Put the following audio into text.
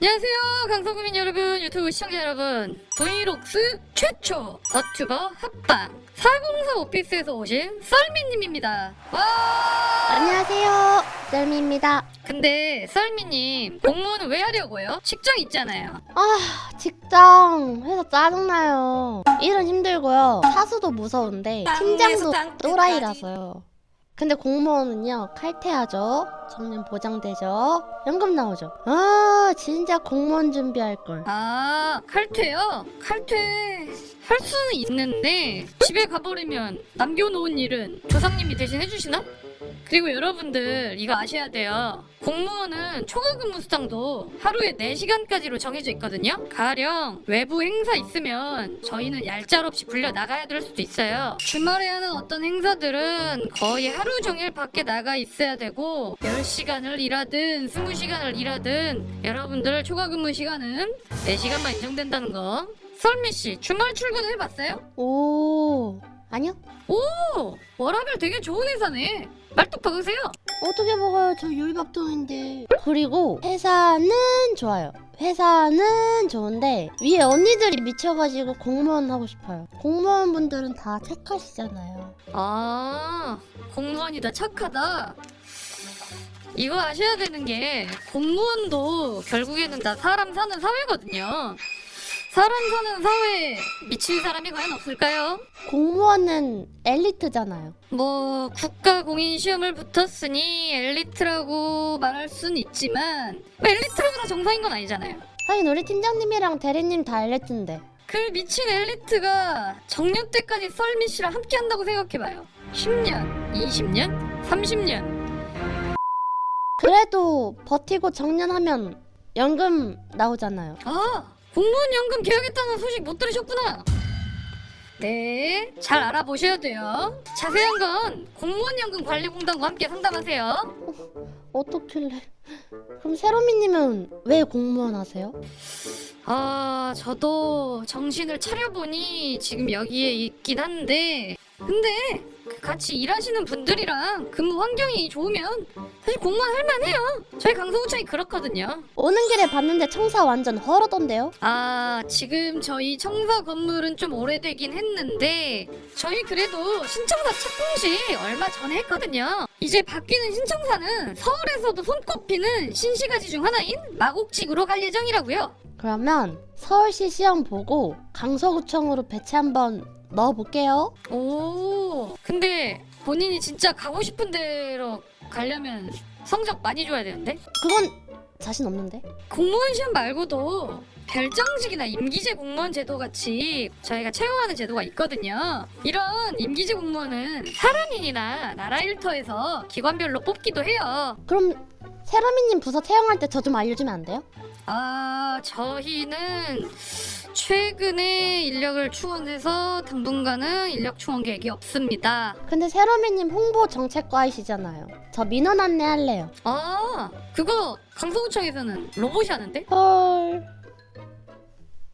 안녕하세요 강서구민 여러분 유튜브 시청자 여러분. 브이록스 최초 더튜버 합방 404 오피스에서 오신 썰미님입니다. 와! 안녕하세요 셀미입니다. 근데 썰미님 공무원은 왜 하려고요? 직장 있잖아요. 아 직장 회사 짜증나요. 일은 힘들고요. 사수도 무서운데 팀장도 또라이라서요 근데 공무원은요 칼퇴하죠 정년 보장되죠 연금 나오죠 아 진짜 공무원 준비할걸 아 칼퇴요? 칼퇴 할 수는 있는데 집에 가버리면 남겨놓은 일은 조상님이 대신 해주시나? 그리고 여러분들 이거 아셔야 돼요. 공무원은 초과근무 수당도 하루에 4시간까지로 정해져 있거든요. 가령 외부 행사 있으면 저희는 얄짤없이 불려 나가야 될 수도 있어요. 주말에 하는 어떤 행사들은 거의 하루 종일 밖에 나가 있어야 되고 10시간을 일하든 20시간을 일하든 여러분들 초과근무 시간은 4시간만 인정된다는 거. 설미 씨 주말 출근 해봤어요? 오 아니요? 오! 워라벨 되게 좋은 회사네. 말뚝 박으세요. 어떻게 먹어요? 저 요리밥통인데. 그리고 회사는 좋아요. 회사는 좋은데 위에 언니들이 미쳐가지고 공무원 하고 싶어요. 공무원분들은 다 착하시잖아요. 아 공무원이 다 착하다? 이거 아셔야 되는 게 공무원도 결국에는 다 사람 사는 사회거든요 사람 사는 사회에 미친 사람이 과연 없을까요? 공무원은 엘리트잖아요. 뭐 국가 공인 시험을 붙었으니 엘리트라고 말할 순 있지만 뭐 엘리트라고 다 정상인 건 아니잖아요. 하긴 우리 팀장님이랑 대리님 다 엘리트인데. 그 미친 엘리트가 정년 때까지 썰미 씨랑 함께 한다고 생각해봐요. 10년, 20년, 30년. 그래도 버티고 정년하면 연금 나오잖아요. 아 공무원 연금 개혁했다는 소식 못 들으셨구나. 네, 잘 알아보셔야 돼요. 자세한 건 공무원 연금 관리공단과 함께 상담하세요. 어떻길래? 그럼 세로미님은 왜 공무원 하세요? 아 저도 정신을 차려보니 지금 여기에 있긴 한데. 근데 그 같이 일하시는 분들이랑 근무 환경이 좋으면 사실 공무원 할만해요. 저희 강서구청이 그렇거든요. 오는 길에 봤는데 청사 완전 헐어던데요? 아 지금 저희 청사 건물은 좀 오래되긴 했는데 저희 그래도 신청사 착공시 얼마 전에 했거든요 이제 바뀌는 신청사는 서울에서도 손꼽히는 신시가지 중 하나인 마곡직으로 갈 예정이라고요 그러면 서울시 시험 보고 강서구청으로 배치 한번 넣어볼게요. 오 근데 본인이 진짜 가고 싶은 데로 가려면 성적 많이 줘야 되는데 그건 자신 없는데? 공무원 시험 말고도 별장직이나 임기제 공무원 제도 같이 저희가 채용하는 제도가 있거든요 이런 임기제 공무원은 사람인이나 나라 일터에서 기관별로 뽑기도 해요 그럼 세라미님 부서 채용할 때 저 좀 알려주면 안 돼요? 아 저희는 최근에 인력을 충원해서 당분간은 인력 충원 계획이 없습니다 근데 세라미님 홍보 정책과이시잖아요. 저 민원 안내 할래요. 아 그거 강서구청에서는 로봇이 하는데? 헐.